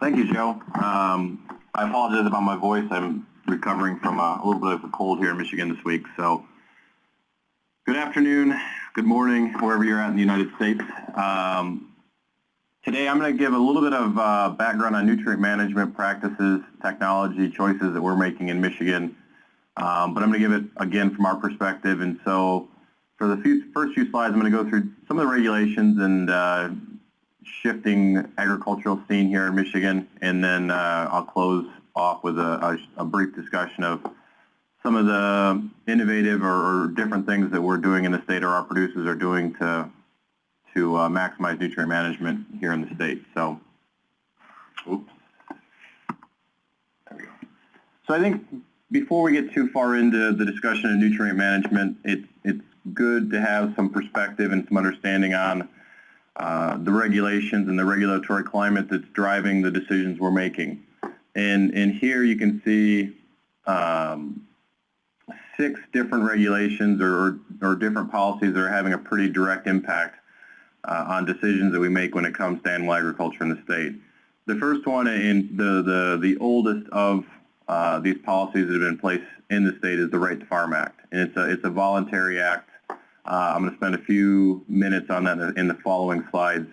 Thank you, Joe. Um, I apologize about my voice. I'm recovering from a, a little bit of a cold here in Michigan this week. So, good afternoon, good morning, wherever you're at in the United States. Um, today, I'm going to give a little bit of uh, background on nutrient management practices, technology choices that we're making in Michigan. Um, but I'm going to give it again from our perspective. And so, for the few, first few slides, I'm going to go through some of the regulations and uh, shifting agricultural scene here in Michigan, and then uh, I'll close off with a, a, a, brief discussion of some of the innovative or, or, different things that we're doing in the state or our producers are doing to to uh, maximize nutrient management here in the state. So, oops. There we go. So I think before we get too far into the discussion of nutrient management, it's it's good to have some perspective and some understanding on uh, the regulations and the regulatory climate that's driving the decisions we're making. And, and here you can see um, six different regulations or, or different policies that are having a pretty direct impact uh, on decisions that we make when it comes to animal agriculture in the state. The first one and the, the, the oldest of uh, these policies that have been in place in the state is the Right to Farm Act. And it's a, it's a voluntary act uh, I'm going to spend a few minutes on that in the following slides.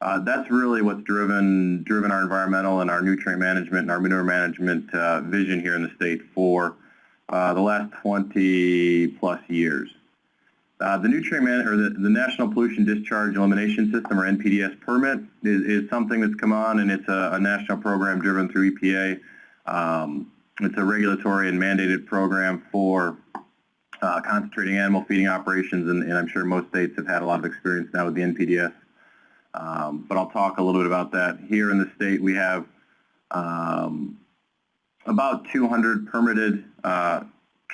Uh, that's really what's driven driven our environmental and our nutrient management and our manure management uh, vision here in the state for uh, the last 20 plus years. Uh, the nutrient man or the, the, National Pollution Discharge Elimination System or NPDES permit is, is something that's come on and it's a, a national program driven through EPA. Um, it's a regulatory and mandated program for uh, concentrating animal feeding operations, and, and, I'm sure most states have had a lot of experience now with the NPDES. Um, but I'll talk a little bit about that. Here in the state, we have um, about 200 permitted uh,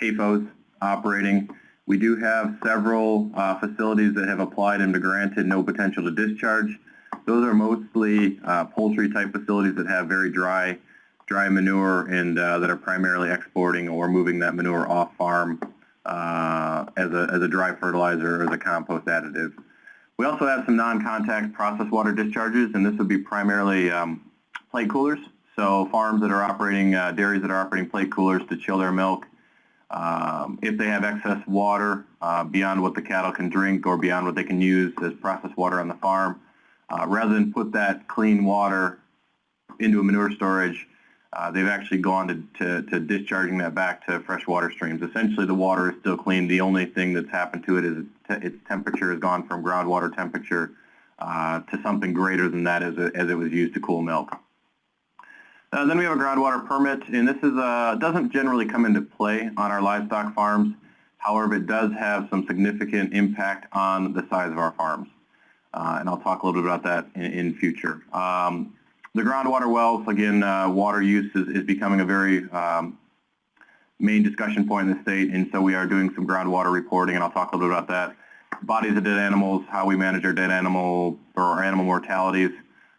CAFOs operating. We do have several uh, facilities that have applied and been granted no potential to discharge. Those are mostly uh, poultry type facilities that have very dry dry manure and uh, that are primarily exporting or moving that manure off farm uh, as, a, as a dry fertilizer or as a compost additive. We also have some non-contact process water discharges, and this would be primarily um, plate coolers. So farms that are operating, uh, dairies that are operating plate coolers to chill their milk. Um, if they have excess water uh, beyond what the cattle can drink or beyond what they can use as processed water on the farm, uh, rather than put that clean water into a manure storage, uh, they've actually gone to, to, to, discharging that back to freshwater streams. Essentially, the water is still clean. The only thing that's happened to it is its temperature has gone from groundwater temperature uh, to something greater than that as, it, as it was used to cool milk. Uh, then we have a groundwater permit, and this is uh, doesn't generally come into play on our livestock farms. However, it does have some significant impact on the size of our farms. Uh, and I'll talk a little bit about that in, in future. Um, the groundwater wells, again, uh, water use is, is, becoming a very um, main discussion point in the state, and so we are doing some groundwater reporting, and I'll talk a little bit about that. Bodies of dead animals, how we manage our dead animal or animal mortalities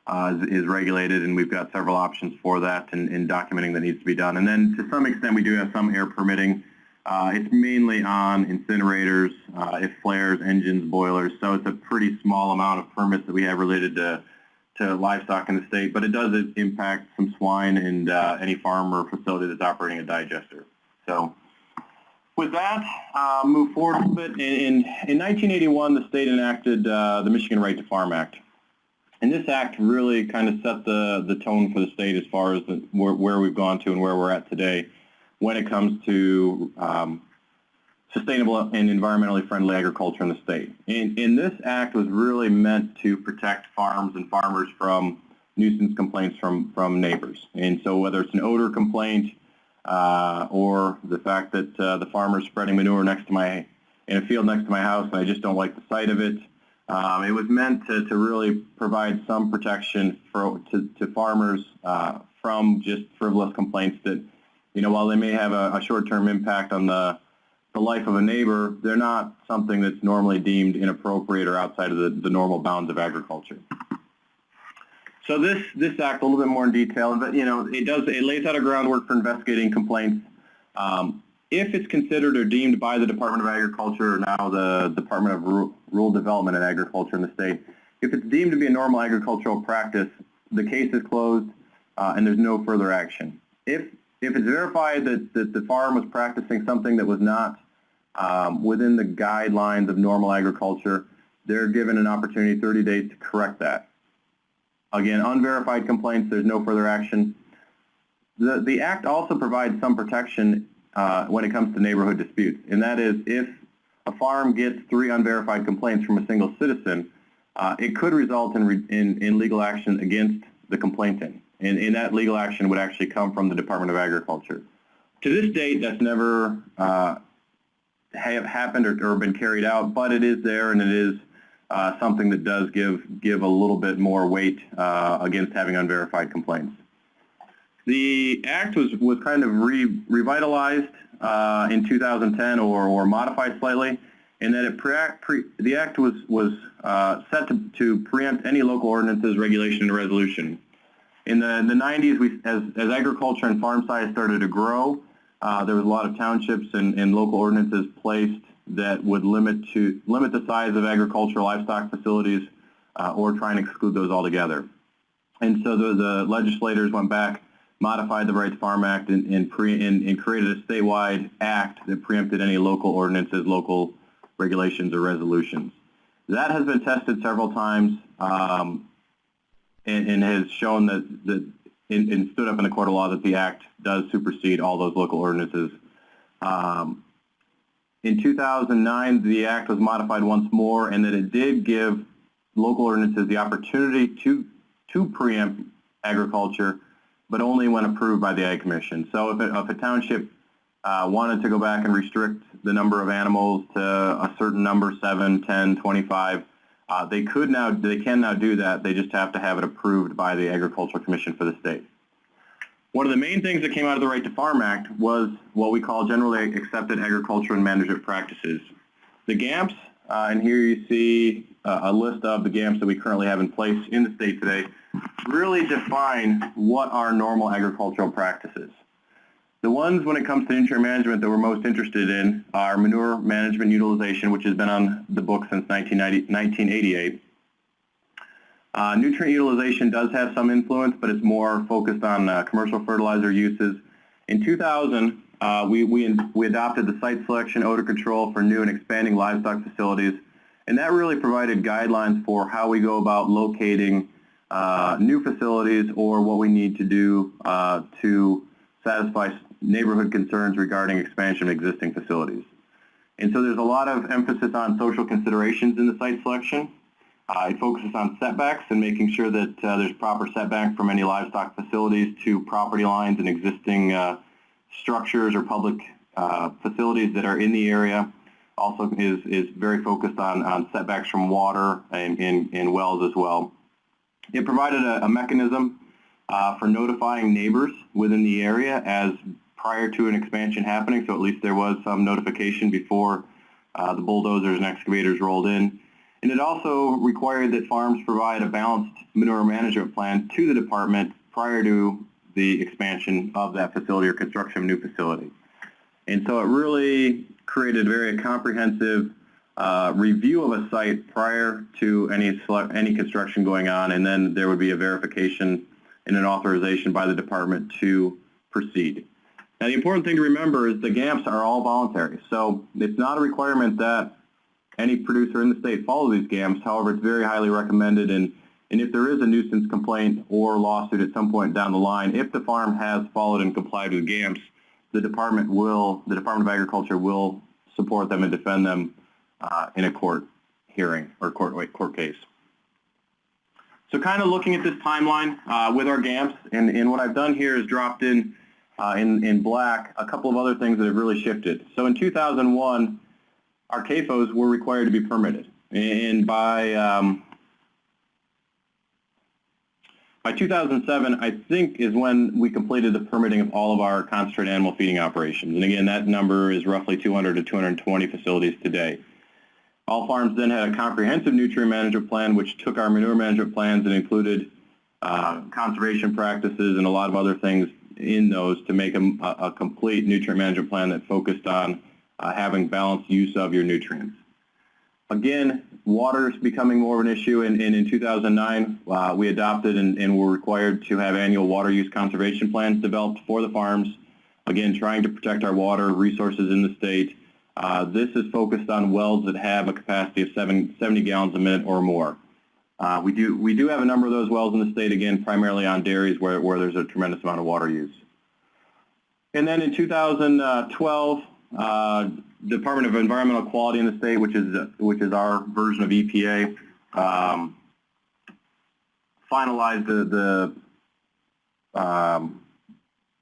uh, is, is, regulated, and we've got several options for that and, and, documenting that needs to be done. And then to some extent, we do have some air permitting. Uh, it's mainly on incinerators, uh, if flares, engines, boilers, so it's a pretty small amount of permits that we have related to to livestock in the state, but it does impact some swine and uh, any farm or facility that's operating a digester. So with that, uh, move forward a bit. In, in, 1981, the state enacted uh, the Michigan Right to Farm Act. And this act really kind of set the, the tone for the state as far as the, where, where, we've gone to and where we're at today when it comes to um, sustainable and environmentally friendly agriculture in the state. And, and, this act was really meant to protect farms and farmers from nuisance complaints from, from neighbors. And so whether it's an odor complaint uh, or the fact that uh, the farmer's spreading manure next to my, in a field next to my house and I just don't like the sight of it, um, it was meant to, to really provide some protection for, to, to farmers uh, from just frivolous complaints that, you know, while they may have a, a short-term impact on the the life of a neighbor, they're not something that's normally deemed inappropriate or outside of the, the normal bounds of agriculture. So this, this act, a little bit more in detail, but you know, it does, it lays out a groundwork for investigating complaints. Um, if it's considered or deemed by the Department of Agriculture or now the Department of Rural Development and Agriculture in the state, if it's deemed to be a normal agricultural practice, the case is closed uh, and there's no further action. If, if it's verified that, that the farm was practicing something that was not um, within the guidelines of normal agriculture, they're given an opportunity 30 days to correct that. Again, unverified complaints, there's no further action. The, the Act also provides some protection uh, when it comes to neighborhood disputes, and that is if a farm gets three unverified complaints from a single citizen, uh, it could result in, re, in, in, legal action against the complainant. And, and, that legal action would actually come from the Department of Agriculture. To this date, that's never uh, have happened or, or, been carried out, but it is there and it is uh, something that does give, give a little bit more weight uh, against having unverified complaints. The Act was, was kind of re, revitalized uh, in 2010 or, or modified slightly in that it pre, pre, the Act was, was uh, set to, to preempt any local ordinances, regulation, and resolution. In the, in the 90s, we, as, as agriculture and farm size started to grow, uh, there was a lot of townships and, and local ordinances placed that would limit to limit the size of agricultural livestock facilities uh, or try and exclude those altogether. And so the, the legislators went back modified the Right to Farm Act and, and, pre, and, and, created a statewide act that preempted any local ordinances, local regulations, or resolutions. That has been tested several times um, and, and, has shown that, that and, stood up in the court of law that the act does supersede all those local ordinances. Um, in 2009, the act was modified once more and that it did give local ordinances the opportunity to, to preempt agriculture but only when approved by the Ag Commission. So if, it, if a township uh, wanted to go back and restrict the number of animals to a certain number, 7, 10, 25, uh, they could now, they can now do that. They just have to have it approved by the Agricultural Commission for the state. One of the main things that came out of the Right to Farm Act was what we call generally accepted agriculture and management practices. The GAMPs, uh, and here you see uh, a list of the GAMPs that we currently have in place in the state today really define what are normal agricultural practices. The ones when it comes to nutrient management that we're most interested in are manure management utilization, which has been on the book since 1988. Uh, nutrient utilization does have some influence, but it's more focused on uh, commercial fertilizer uses. In 2000, uh, we, we, we adopted the site selection odor control for new and expanding livestock facilities, and that really provided guidelines for how we go about locating uh, new facilities or what we need to do uh, to satisfy neighborhood concerns regarding expansion of existing facilities. And so there's a lot of emphasis on social considerations in the site selection. Uh, it focuses on setbacks and making sure that uh, there's proper setback from any livestock facilities to property lines and existing uh, structures or public uh, facilities that are in the area. Also is, is very focused on, on setbacks from water and, and, and wells as well. It provided a, a mechanism uh, for notifying neighbors within the area as prior to an expansion happening, so at least there was some notification before uh, the bulldozers and excavators rolled in. And it also required that farms provide a balanced manure management plan to the department prior to the expansion of that facility or construction of new facility. And so it really created a very comprehensive uh, review of a site prior to any any construction going on, and then there would be a verification and an authorization by the department to proceed. Now, the important thing to remember is the GAMPs are all voluntary, so it's not a requirement that any producer in the state follow these GAMPs. However, it's very highly recommended, and and if there is a nuisance complaint or lawsuit at some point down the line, if the farm has followed and complied with GAMPs, the department will, the Department of Agriculture will support them and defend them uh, in a court hearing or court, wait, court case. So kind of looking at this timeline uh, with our GAMPs, and, and, what I've done here is dropped in, uh, in, in black a couple of other things that have really shifted. So in 2001, our CAFOs were required to be permitted. And by, um, by 2007, I think is when we completed the permitting of all of our concentrated animal feeding operations. And again, that number is roughly 200 to 220 facilities today. All farms then had a comprehensive nutrient management plan, which took our manure management plans and included uh, conservation practices and a lot of other things in those to make a, a complete nutrient management plan that focused on uh, having balanced use of your nutrients. Again, water is becoming more of an issue, and, and in 2009, uh, we adopted and, and were required to have annual water use conservation plans developed for the farms. Again, trying to protect our water resources in the state. Uh, this is focused on wells that have a capacity of seven, 70 gallons a minute or more. Uh, we do we do have a number of those wells in the state, again, primarily on dairies where, where there's a tremendous amount of water use. And then in 2012, uh, Department of Environmental Quality in the state, which is which is our version of EPA, um, finalized the, the um,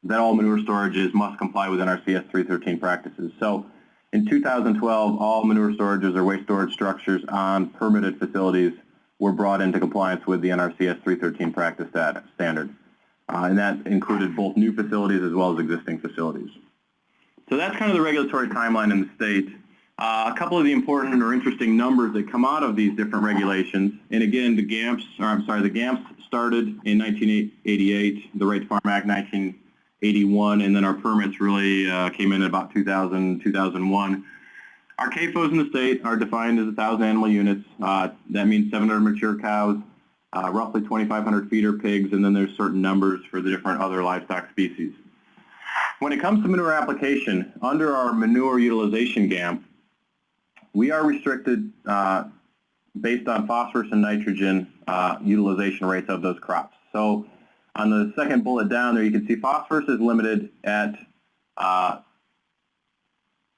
that all manure storages must comply with NRCS 313 practices. So in 2012, all manure storages or waste storage structures on permitted facilities were brought into compliance with the NRCS 313 practice standard. Uh, and that included both new facilities as well as existing facilities. So that's kind of the regulatory timeline in the state. Uh, a couple of the important or interesting numbers that come out of these different regulations, and again, the GAMPs, or I'm sorry, the GAMPs started in 1988, the Right to Farm Act 1981, and then our permits really uh, came in about 2000, 2001. Our CAFOs in the state are defined as 1,000 animal units. Uh, that means 700 mature cows, uh, roughly 2,500 feeder pigs, and then there's certain numbers for the different other livestock species. When it comes to manure application, under our manure utilization GAMP, we are restricted uh, based on phosphorus and nitrogen uh, utilization rates of those crops. So on the second bullet down there, you can see phosphorus is limited at, uh,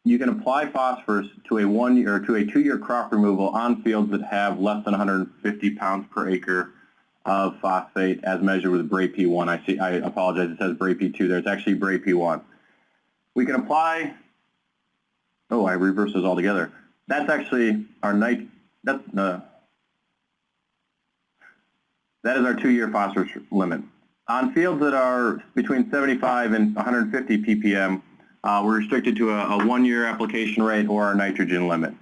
you can apply phosphorus to a one year or to a two year crop removal on fields that have less than 150 pounds per acre of phosphate as measured with Bray P1. I see. I apologize. It says Bray P2 there. It's actually Bray P1. We can apply. Oh, I reversed those altogether. That's actually our night. That's uh, that is our two-year phosphorus limit. On fields that are between 75 and 150 ppm, uh, we're restricted to a, a one-year application rate or our nitrogen limit.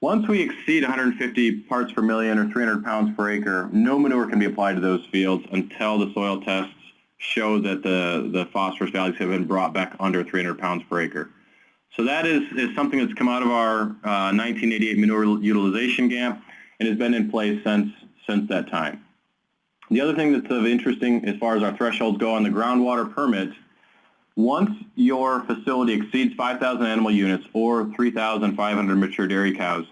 Once we exceed 150 parts per million or 300 pounds per acre, no manure can be applied to those fields until the soil tests show that the, the phosphorus values have been brought back under 300 pounds per acre. So that is, is something that's come out of our uh, 1988 manure utilization GAMP and has been in place since, since that time. The other thing that's of interesting as far as our thresholds go on the groundwater permit once your facility exceeds 5,000 animal units or 3,500 mature dairy cows,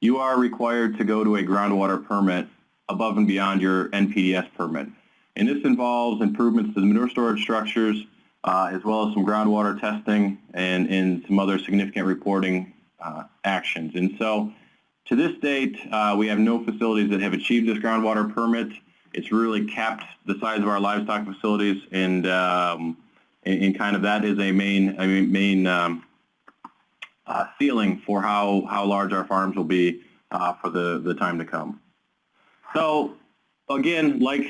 you are required to go to a groundwater permit above and beyond your NPDES permit. And this involves improvements to the manure storage structures, uh, as well as some groundwater testing and, and some other significant reporting uh, actions. And so to this date, uh, we have no facilities that have achieved this groundwater permit. It's really capped the size of our livestock facilities and um, and, and kind of that is a main, main um, uh, ceiling for how, how large our farms will be uh, for the, the time to come. So again, like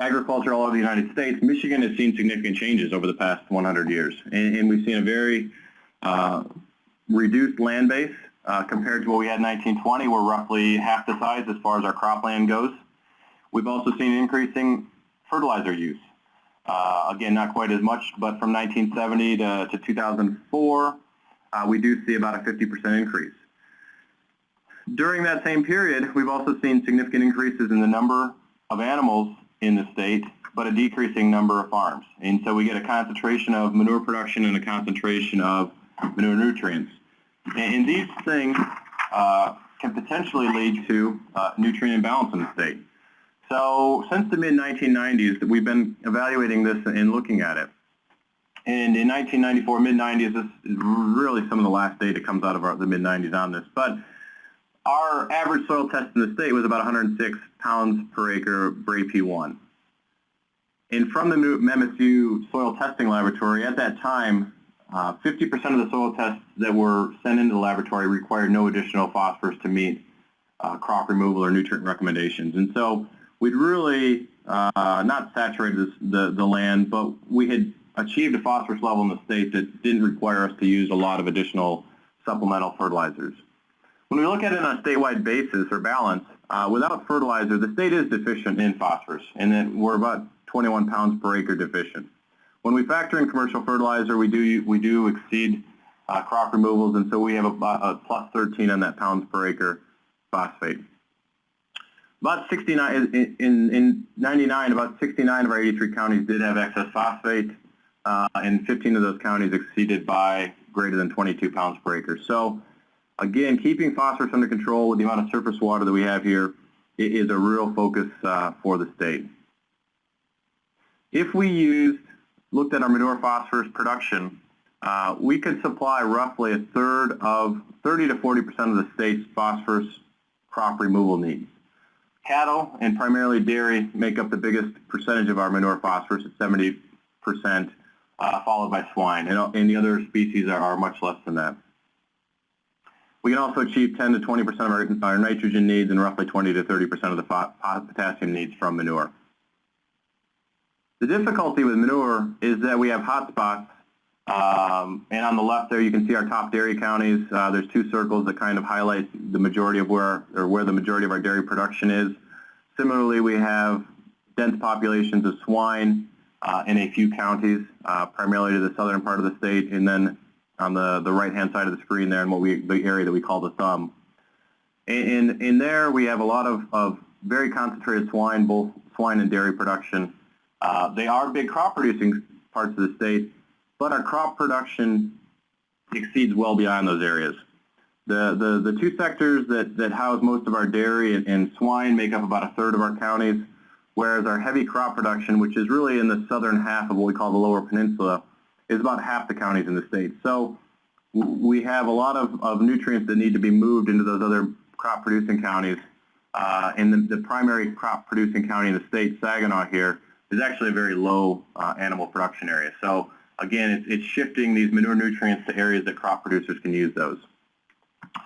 agriculture all over the United States, Michigan has seen significant changes over the past 100 years. And, and we've seen a very uh, reduced land base uh, compared to what we had in 1920. We're roughly half the size as far as our cropland goes. We've also seen increasing fertilizer use. Uh, again, not quite as much, but from 1970 to, to 2004, uh, we do see about a 50% increase. During that same period, we've also seen significant increases in the number of animals in the state, but a decreasing number of farms. And so we get a concentration of manure production and a concentration of manure nutrients. And these things uh, can potentially lead to uh, nutrient imbalance in the state. So since the mid-1990s, we've been evaluating this and looking at it. And in 1994, mid-90s, this is really some of the last data comes out of our, the mid-90s on this. But our average soil test in the state was about 106 pounds per acre Bray P1. And from the MSU soil testing laboratory, at that time, 50% uh, of the soil tests that were sent into the laboratory required no additional phosphorus to meet uh, crop removal or nutrient recommendations. And so we'd really uh, not saturated the, the land, but we had achieved a phosphorus level in the state that didn't require us to use a lot of additional supplemental fertilizers. When we look at it on a statewide basis or balance, uh, without fertilizer, the state is deficient in phosphorus, and then we're about 21 pounds per acre deficient. When we factor in commercial fertilizer, we do we do exceed uh, crop removals, and so we have a, a plus 13 on that pounds per acre phosphate. About 69, in, in, in 99, about 69 of our 83 counties did have excess phosphate, uh, and 15 of those counties exceeded by greater than 22 pounds per acre. So again, keeping phosphorus under control with the amount of surface water that we have here is a real focus uh, for the state. If we used, looked at our manure phosphorus production, uh, we could supply roughly a third of 30 to 40 percent of the state's phosphorus crop removal needs. Cattle and primarily dairy make up the biggest percentage of our manure phosphorus at 70 percent, uh, followed by swine, and, and, the other species are, are, much less than that. We can also achieve 10 to 20 percent of our, our, nitrogen needs and roughly 20 to 30 percent of the potassium needs from manure. The difficulty with manure is that we have hot spots um, and on the left there, you can see our top dairy counties. Uh, there's two circles that kind of highlight the majority of where, or where the majority of our dairy production is. Similarly, we have dense populations of swine uh, in a few counties, uh, primarily to the southern part of the state, and then on the, the right-hand side of the screen there, in what we, the area that we call the thumb. In, in there, we have a lot of, of very concentrated swine, both swine and dairy production. Uh, they are big crop producing parts of the state, but our crop production exceeds well beyond those areas. The, the, the two sectors that, that house most of our dairy and, and swine make up about a third of our counties, whereas our heavy crop production, which is really in the southern half of what we call the lower peninsula, is about half the counties in the state. So we have a lot of, of nutrients that need to be moved into those other crop producing counties. Uh, and the, the, primary crop producing county in the state, Saginaw here, is actually a very low uh, animal production area. So again, it's, it's shifting these manure nutrients to areas that crop producers can use those.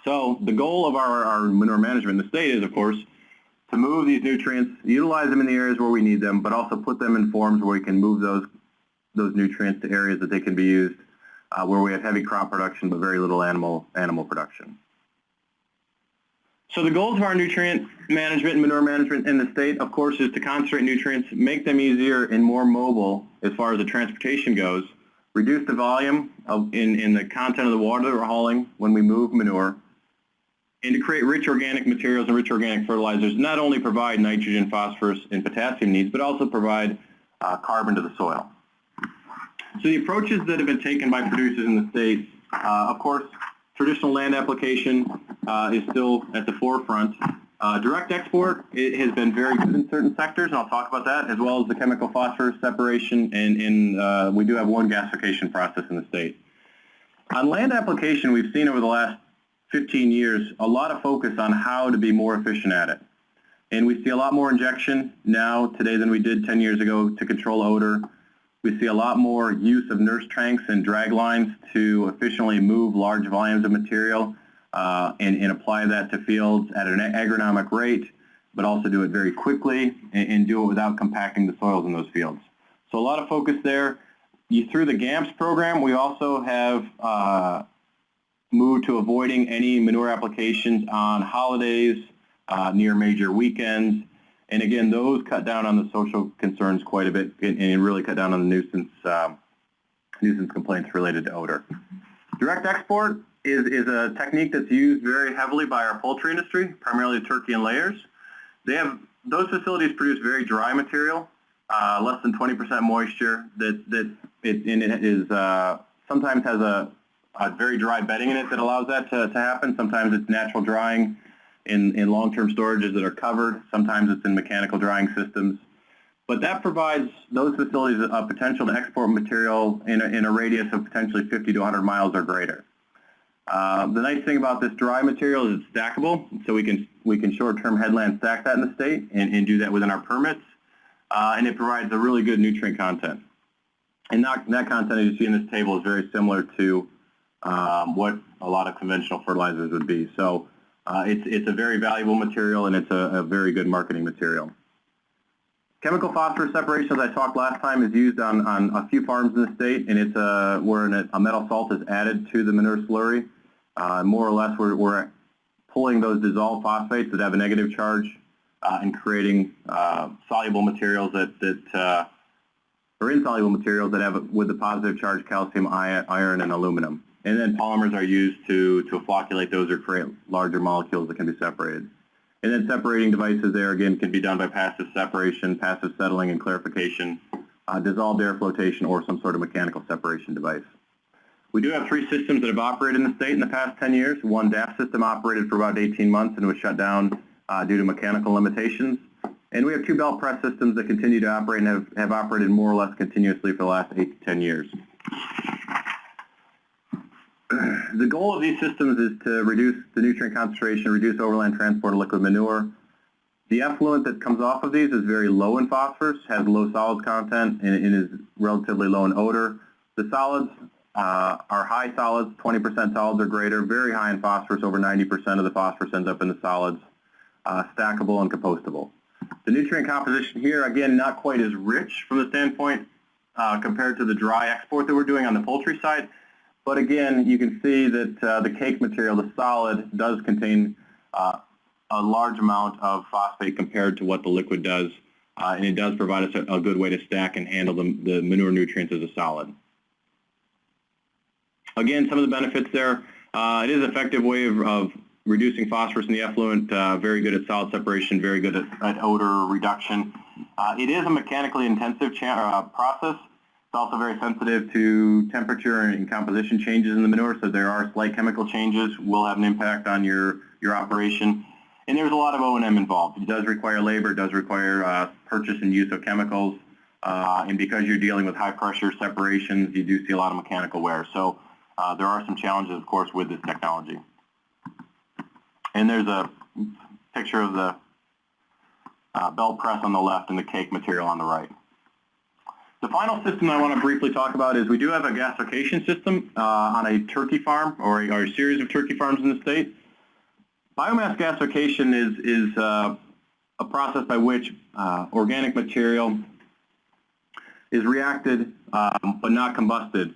So the goal of our, our manure management in the state is, of course, to move these nutrients, utilize them in the areas where we need them, but also put them in forms where we can move those, those nutrients to areas that they can be used uh, where we have heavy crop production but very little animal, animal production. So the goals of our nutrient management and manure management in the state, of course, is to concentrate nutrients, make them easier and more mobile as far as the transportation goes, reduce the volume of, in, in the content of the water that we're hauling when we move manure, and to create rich organic materials and rich organic fertilizers, not only provide nitrogen, phosphorus, and potassium needs, but also provide uh, carbon to the soil. So the approaches that have been taken by producers in the state, uh, of course, traditional land application uh, is still at the forefront. Uh, direct export it has been very good in certain sectors, and I'll talk about that, as well as the chemical phosphorus separation, and, and uh, we do have one gasification process in the state. On land application, we've seen over the last 15 years a lot of focus on how to be more efficient at it. And we see a lot more injection now today than we did 10 years ago to control odor. We see a lot more use of nurse tanks and drag lines to efficiently move large volumes of material uh, and, and, apply that to fields at an agronomic rate, but also do it very quickly and, and, do it without compacting the soils in those fields. So a lot of focus there. You, through the GAMPS program, we also have uh, moved to avoiding any manure applications on holidays, uh, near major weekends, and again, those cut down on the social concerns quite a bit and, and really cut down on the nuisance um, nuisance complaints related to odor. Direct export, is, is a technique that's used very heavily by our poultry industry, primarily turkey and layers. They have, those facilities produce very dry material, uh, less than 20% moisture that, that it, and it is, uh, sometimes has a, a, very dry bedding in it that allows that to, to happen. Sometimes it's natural drying in, in long-term storages that are covered. Sometimes it's in mechanical drying systems. But that provides those facilities a potential to export material in a, in a radius of potentially 50 to 100 miles or greater. Uh, the nice thing about this dry material is it's stackable, so we can we can short-term headland stack that in the state and, and do that within our permits, uh, and it provides a really good nutrient content. And that, that content, as you see in this table, is very similar to um, what a lot of conventional fertilizers would be. So uh, it's, it's a very valuable material and it's a, a very good marketing material. Chemical phosphorus separation, as I talked last time, is used on, on a few farms in the state, and it's a, where an, a metal salt is added to the manure slurry. Uh, more or less, we're, we're pulling those dissolved phosphates that have a negative charge uh, and creating uh, soluble materials that, that uh, or insoluble materials that have with the positive charge calcium, iron, and aluminum. And then polymers are used to, to flocculate those or create larger molecules that can be separated. And then separating devices there, again, can be done by passive separation, passive settling and clarification, uh, dissolved air flotation, or some sort of mechanical separation device. We do have three systems that have operated in the state in the past 10 years. One DAF system operated for about 18 months and was shut down uh, due to mechanical limitations. And we have two belt press systems that continue to operate and have, have operated more or less continuously for the last 8 to 10 years. The goal of these systems is to reduce the nutrient concentration, reduce overland transport of liquid manure. The effluent that comes off of these is very low in phosphorus, has low solids content, and, and is relatively low in odor. The solids uh, are high solids, 20% solids or greater, very high in phosphorus, over 90% of the phosphorus ends up in the solids, uh, stackable and compostable. The nutrient composition here, again, not quite as rich from the standpoint uh, compared to the dry export that we're doing on the poultry side. But again, you can see that uh, the cake material, the solid, does contain uh, a large amount of phosphate compared to what the liquid does. Uh, and it does provide us a, a, good way to stack and handle the, the manure nutrients as a solid. Again, some of the benefits there. Uh, it is an effective way of, of reducing phosphorus in the effluent, uh, very good at solid separation, very good at, at odor reduction. Uh, it is a mechanically intensive process. It's also very sensitive to temperature and composition changes in the manure, so there are slight chemical changes will have an impact on your, your operation. And there's a lot of O&M involved. It does require labor, it does require uh, purchase and use of chemicals, uh, and because you're dealing with high pressure separations, you do see a lot of mechanical wear. So uh, there are some challenges, of course, with this technology. And there's a picture of the uh, belt press on the left and the cake material on the right. The final system I want to briefly talk about is we do have a gasification system uh, on a turkey farm or a, or a, series of turkey farms in the state. Biomass gasification is, is uh, a process by which uh, organic material is reacted um, but not combusted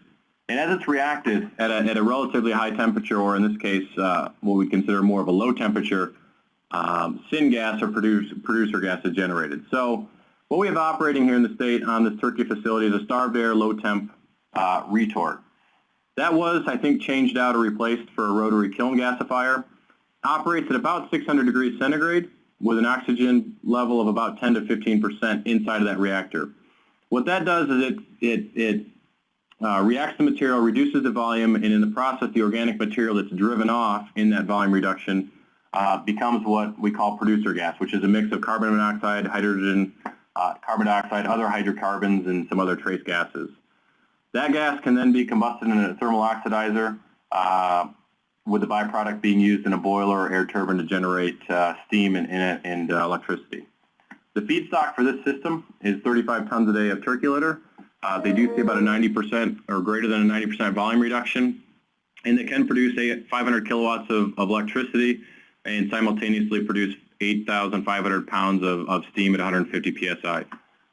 and as it's reacted at a, at a relatively high temperature, or in this case, uh, what we consider more of a low temperature, um, syngas or produce, producer gas is generated. So what we have operating here in the state on this turkey facility is a starved air low temp uh, retort. That was, I think, changed out or replaced for a rotary kiln gasifier. Operates at about 600 degrees centigrade with an oxygen level of about 10 to 15% inside of that reactor. What that does is it, it, it uh, reacts the material, reduces the volume, and in the process, the organic material that's driven off in that volume reduction uh, becomes what we call producer gas, which is a mix of carbon monoxide, hydrogen, uh, carbon dioxide, other hydrocarbons, and some other trace gases. That gas can then be combusted in a thermal oxidizer, uh, with the byproduct being used in a boiler or air turbine to generate uh, steam and, and, and uh, electricity. The feedstock for this system is 35 tons a day of turkey litter, uh, they do see about a 90% or greater than a 90% volume reduction, and they can produce 500 kilowatts of, of electricity and simultaneously produce 8,500 pounds of, of steam at 150 psi.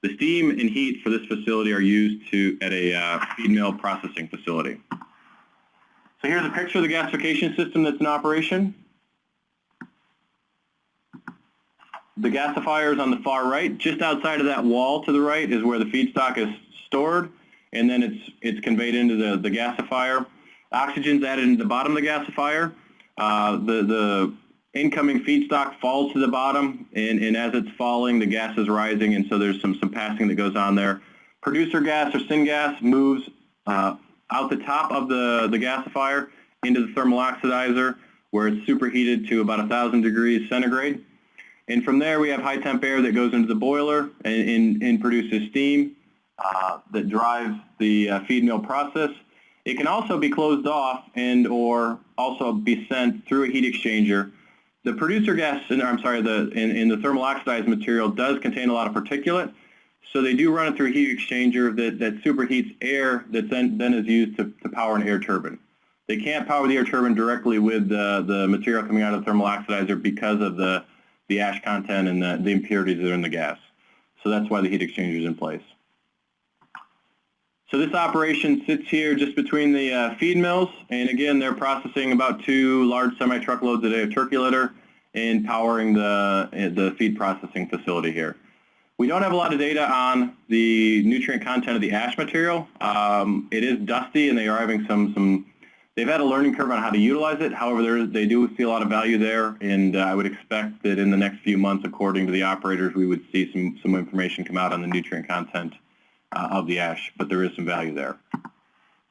The steam and heat for this facility are used to at a uh, feed mill processing facility. So here's a picture of the gasification system that's in operation. The gasifier is on the far right. Just outside of that wall to the right is where the feedstock is stored, and then it's it's conveyed into the, the gasifier. Oxygen's added into the bottom of the gasifier. Uh, the, the incoming feedstock falls to the bottom, and, and as it's falling, the gas is rising, and so there's some, some passing that goes on there. Producer gas or syngas moves uh, out the top of the, the gasifier into the thermal oxidizer, where it's superheated to about 1,000 degrees centigrade. And from there, we have high temp air that goes into the boiler and, and, and produces steam. Uh, that drives the uh, feed mill process. It can also be closed off and or also be sent through a heat exchanger. The producer gas, in, I'm sorry, the, in, in the thermal oxidized material does contain a lot of particulate. So they do run it through a heat exchanger that, that superheats air that then, then is used to, to power an air turbine. They can't power the air turbine directly with the, the material coming out of the thermal oxidizer because of the, the ash content and the, the impurities that are in the gas. So that's why the heat exchanger is in place. So this operation sits here just between the uh, feed mills, and again, they're processing about two large semi-truckloads a day of turkey litter and powering the, the feed processing facility here. We don't have a lot of data on the nutrient content of the ash material. Um, it is dusty, and they are having some, some they've had a learning curve on how to utilize it. However, they do see a lot of value there, and uh, I would expect that in the next few months, according to the operators, we would see some, some information come out on the nutrient content uh, of the ash, but there is some value there.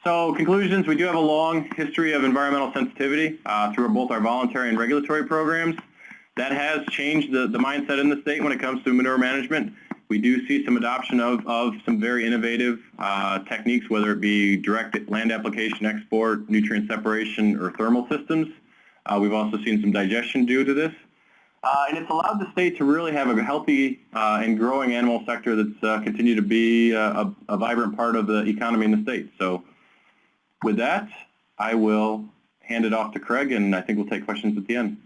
So conclusions, we do have a long history of environmental sensitivity uh, through both our voluntary and regulatory programs. That has changed the, the mindset in the state when it comes to manure management. We do see some adoption of, of some very innovative uh, techniques, whether it be direct land application export, nutrient separation, or thermal systems. Uh, we've also seen some digestion due to this. Uh, and it's allowed the state to really have a healthy uh, and growing animal sector that's uh, continued to be uh, a, a, vibrant part of the economy in the state. So with that, I will hand it off to Craig, and I think we'll take questions at the end.